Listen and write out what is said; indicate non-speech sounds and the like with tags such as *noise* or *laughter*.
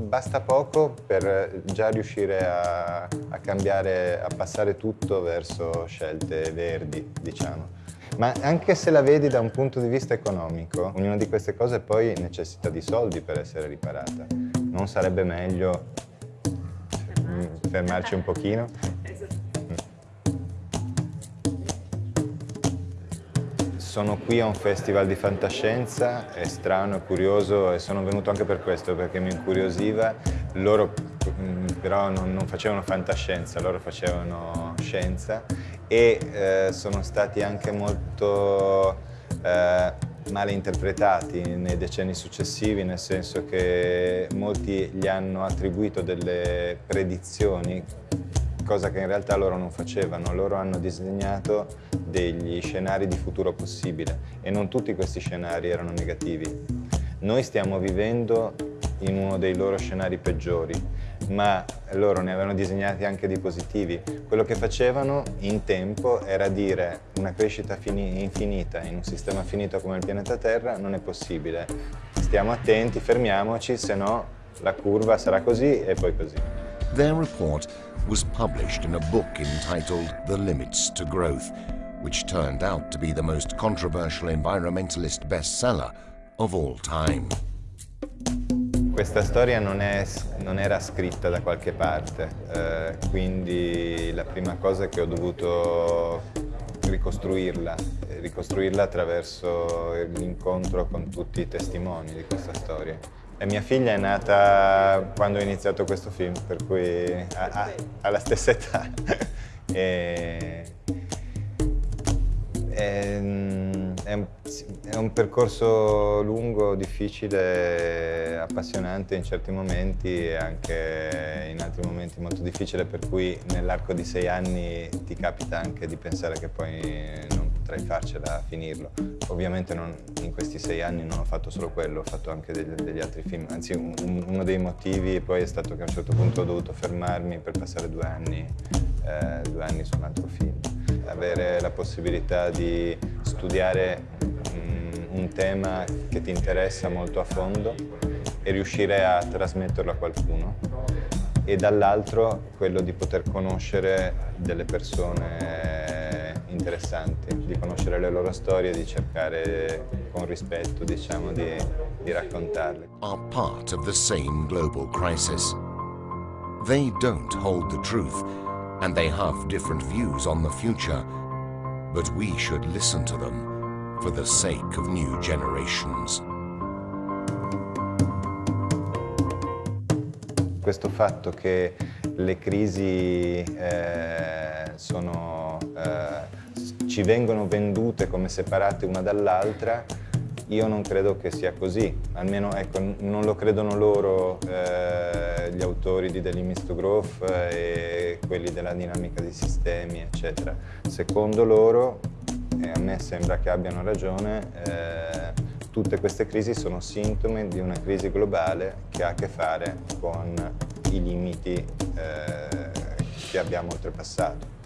basta poco per già riuscire a, a cambiare, a passare tutto verso scelte verdi, diciamo. Ma anche se la vedi da un punto di vista economico, ognuna di queste cose poi necessita di soldi per essere riparata. Non sarebbe meglio mm, fermarci un pochino? Sono qui a un festival di fantascienza, è strano, è curioso e sono venuto anche per questo, perché mi incuriosiva. Loro mm, però non, non facevano fantascienza, loro facevano scienza e eh, sono stati anche molto eh, male interpretati nei decenni successivi, nel senso che molti gli hanno attribuito delle predizioni cosa che in realtà loro non facevano. Loro hanno disegnato degli scenari di futuro possibile e non tutti questi scenari erano negativi. Noi stiamo vivendo in uno dei loro scenari peggiori, ma loro ne avevano disegnati anche di positivi. Quello che facevano in tempo era dire una crescita infinita in un sistema finito come il pianeta Terra non è possibile. Stiamo attenti, fermiamoci, se no la curva sarà così e poi così. Their report was published in a book entitled The Limits to Growth, which turned out to be the most controversial environmentalist bestseller of all time. Questa storia non, è, non, era scritta da qualche parte, eh, quindi la prima cosa è che ho dovuto ricostruirla, ricostruirla attraverso l'incontro con tutti i testimoni di questa storia. E mia figlia è nata quando ho iniziato questo film, per cui ha, la stessa età. *laughs* e, e, mm, è, un, è, un, percorso lungo, difficile, appassionante in certi momenti e anche in altri momenti molto difficile, per cui nell'arco di sei anni ti capita anche di pensare che poi non potrei farcela a finirlo. Ovviamente non, in questi sei anni non ho fatto solo quello, ho fatto anche degli, degli altri film, anzi un, uno dei motivi poi è stato che a un certo punto ho dovuto fermarmi per passare due anni, eh, due anni su un altro film. Avere la possibilità di studiare um, un tema che ti interessa molto a fondo e riuscire a trasmetterlo a qualcuno e dall'altro quello di poter conoscere delle persone interessanti, di conoscere le loro storie, di cercare con rispetto, diciamo, di, di raccontarle. Are part of the same global crisis. They don't hold the truth and they have different views on the future, but we should listen to them for the sake of new generations. Questo fatto che le crisi eh, sono eh, ci vengono vendute come separate una dall'altra, io non credo che sia così, almeno ecco, non lo credono loro eh, gli autori di The Limits to Growth eh, e quelli della dinamica dei sistemi, eccetera. Secondo loro, e a me sembra che abbiano ragione, eh, tutte queste crisi sono sintomi di una crisi globale che ha a che fare con i limiti eh, che abbiamo oltrepassato.